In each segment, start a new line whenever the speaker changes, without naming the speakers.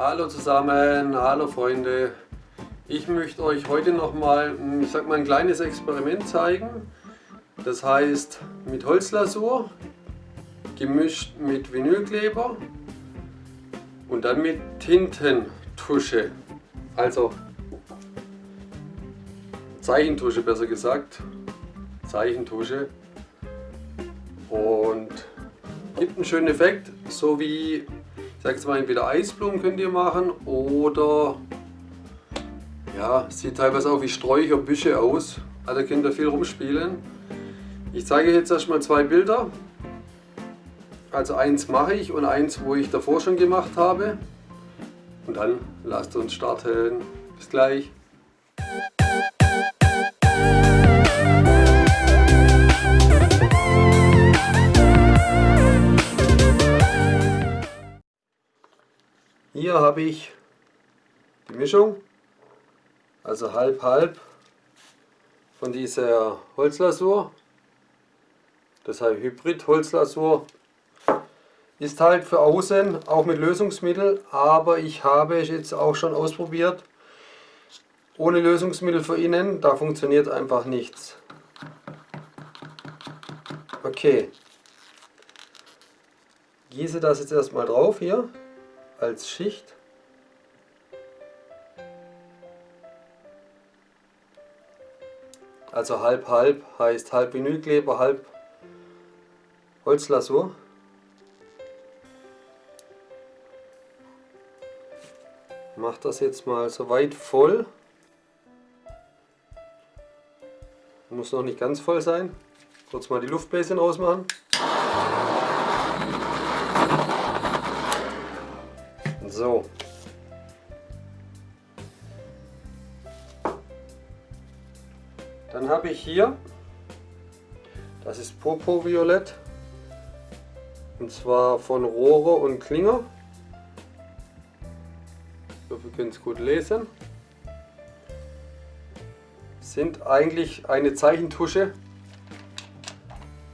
Hallo zusammen, hallo Freunde. Ich möchte euch heute nochmal, mal, ein kleines Experiment zeigen. Das heißt mit Holzlasur, gemischt mit Vinylkleber und dann mit Tintentusche. Also Zeichentusche besser gesagt. Zeichentusche. Und gibt einen schönen Effekt, so wie ich sage jetzt mal, entweder Eisblumen könnt ihr machen oder ja, sieht teilweise auch wie Sträucher, Büsche aus. Also könnt ihr viel rumspielen. Ich zeige jetzt erstmal zwei Bilder. Also eins mache ich und eins, wo ich davor schon gemacht habe. Und dann lasst uns starten. Bis gleich. Hier habe ich die Mischung, also halb halb von dieser Holzlasur. Deshalb Hybrid Holzlasur ist halt für außen auch mit Lösungsmittel, aber ich habe es jetzt auch schon ausprobiert. Ohne Lösungsmittel für innen, da funktioniert einfach nichts. Okay. Gieße das jetzt erstmal drauf hier als Schicht. Also halb halb heißt halb Vinylkleber, halb Holzlasur. Mache das jetzt mal so weit voll. Muss noch nicht ganz voll sein. Kurz mal die Luftbläschen rausmachen. So. Dann habe ich hier, das ist Popo Violett, und zwar von Rohre und Klinger. Ich hoffe, ihr könnt es gut lesen. Sind eigentlich eine Zeichentusche,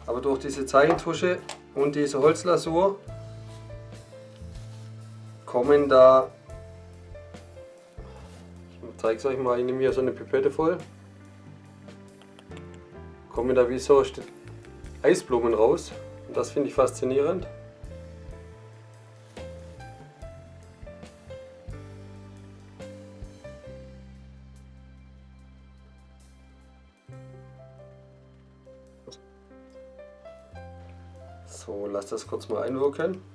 aber durch diese Zeichentusche und diese Holzlasur kommen da, ich zeige es euch mal, ich nehme hier so eine Pipette voll, kommen da wie so Eisblumen raus und das finde ich faszinierend. So, lass das kurz mal einwirken.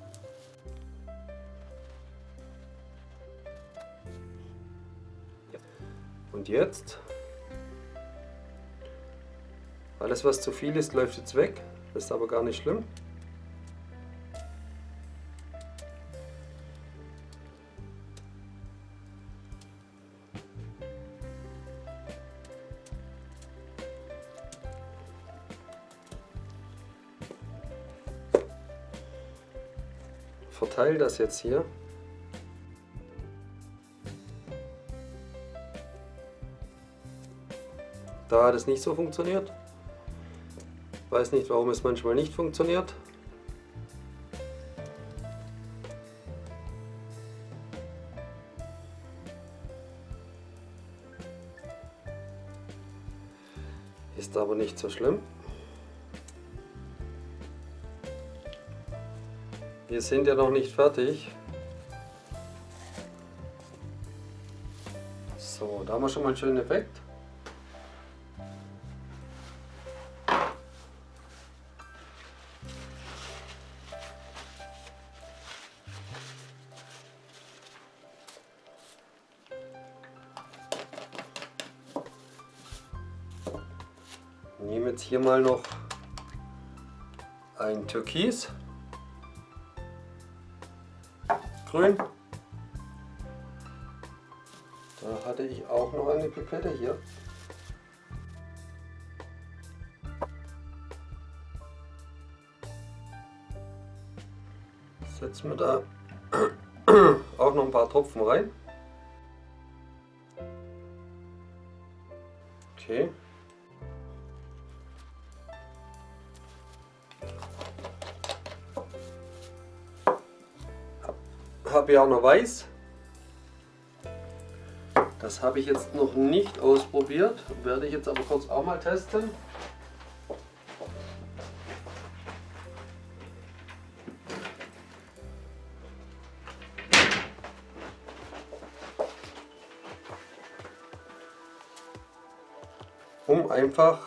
Und jetzt, alles was zu viel ist, läuft jetzt weg. Das ist aber gar nicht schlimm. Verteile das jetzt hier Da hat es nicht so funktioniert. Weiß nicht, warum es manchmal nicht funktioniert. Ist aber nicht so schlimm. Wir sind ja noch nicht fertig. So, da haben wir schon mal einen schönen Effekt. Jetzt hier mal noch ein Türkis. Grün. Da hatte ich auch noch eine Pipette hier. Setzen wir da auch noch ein paar Tropfen rein. Okay. Noch weiß. Das habe ich jetzt noch nicht ausprobiert, werde ich jetzt aber kurz auch mal testen. Um einfach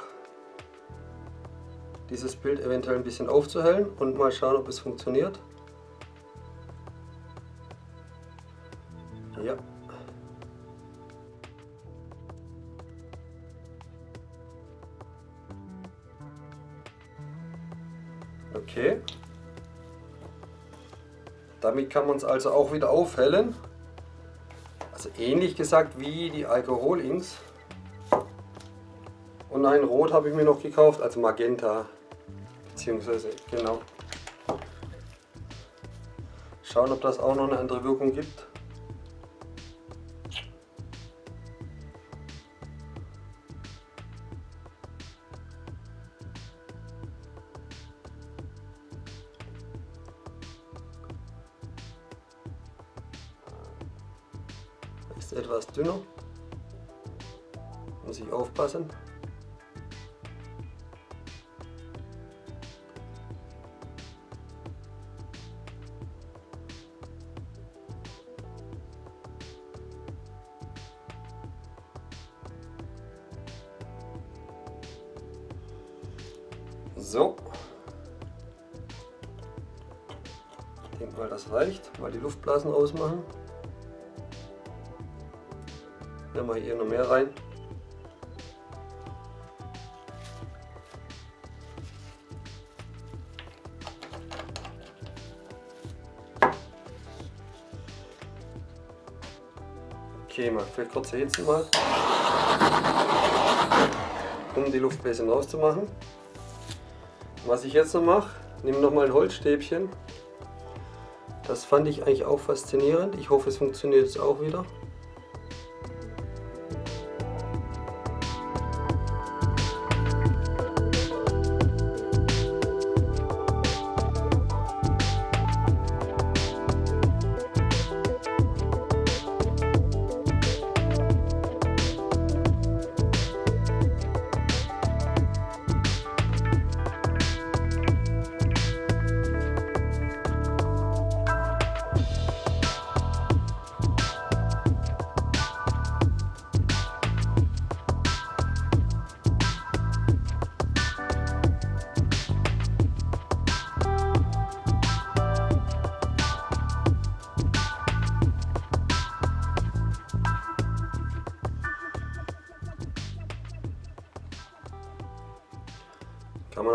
dieses Bild eventuell ein bisschen aufzuhellen und mal schauen, ob es funktioniert. Okay. Damit kann man es also auch wieder aufhellen. Also ähnlich gesagt wie die Alkoholinks. Und ein Rot habe ich mir noch gekauft, also Magenta. Beziehungsweise, genau. Schauen, ob das auch noch eine andere Wirkung gibt. Dünner. Muss ich aufpassen. So. Ich denke mal, das reicht. Mal die Luftblasen ausmachen. Nehmen wir hier noch mehr rein. Okay, mal für kurze Hitze mal, um die Luftbläschen rauszumachen. Was ich jetzt noch mache, nehme noch mal ein Holzstäbchen. Das fand ich eigentlich auch faszinierend. Ich hoffe, es funktioniert jetzt auch wieder.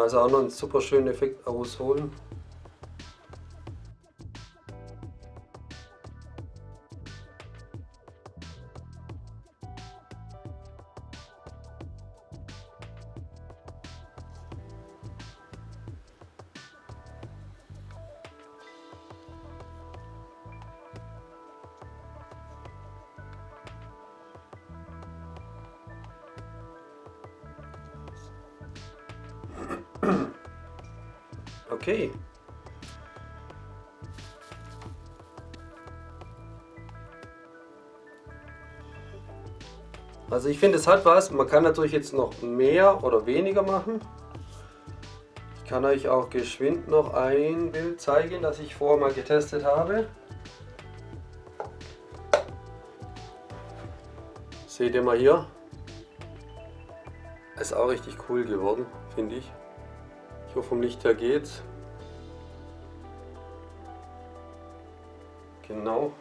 Also auch noch einen super schönen Effekt ausholen. Okay. Also ich finde es hat was, man kann natürlich jetzt noch mehr oder weniger machen. Ich kann euch auch geschwind noch ein Bild zeigen, das ich vorher mal getestet habe. Seht ihr mal hier? Ist auch richtig cool geworden, finde ich. Hoffe vom Licht her geht's. Genau.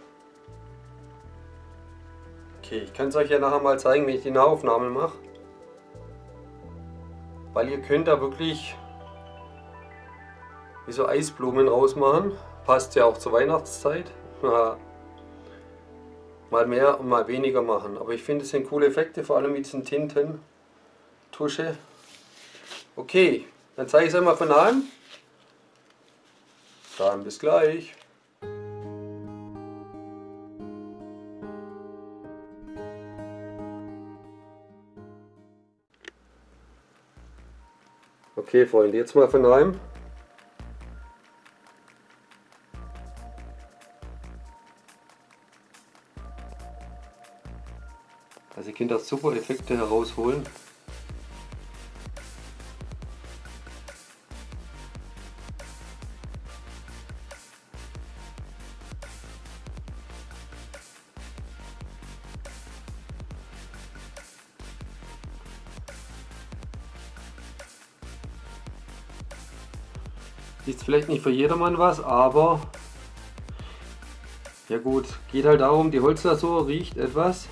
Okay, ich kann es euch ja nachher mal zeigen, wenn ich die Nahaufnahme mache. Weil ihr könnt da wirklich wie so Eisblumen rausmachen. Passt ja auch zur Weihnachtszeit. Mal mehr und mal weniger machen. Aber ich finde es sind coole Effekte, vor allem mit diesen Tinten. Tusche. Okay, dann zeige ich es einmal von nahem. Dann bis gleich. Okay Freunde, jetzt mal von nahem. Also ihr könnt da super Effekte herausholen. Ist vielleicht nicht für jedermann was, aber ja gut, geht halt darum, die Holzlasur riecht etwas,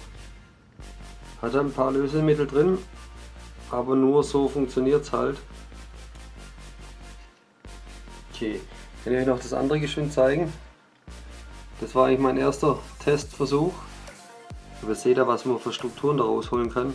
hat ein paar Lösemittel drin, aber nur so funktioniert es halt. Okay, kann ich euch noch das andere geschwind zeigen. Das war eigentlich mein erster Testversuch. Aber seht ihr, was man für Strukturen daraus holen kann.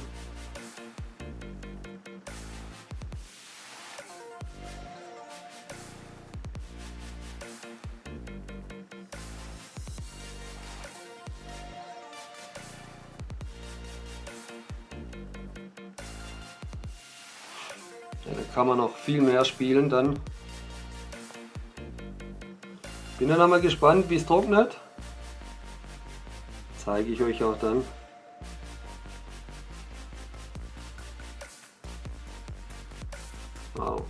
Kann man noch viel mehr spielen dann. Bin dann einmal gespannt, wie es trocknet. Zeige ich euch auch dann. Wow.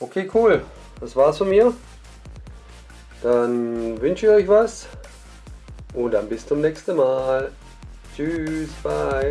Okay, cool. Das war's von mir. Dann wünsche ich euch was und dann bis zum nächsten Mal. Tschüss, bye.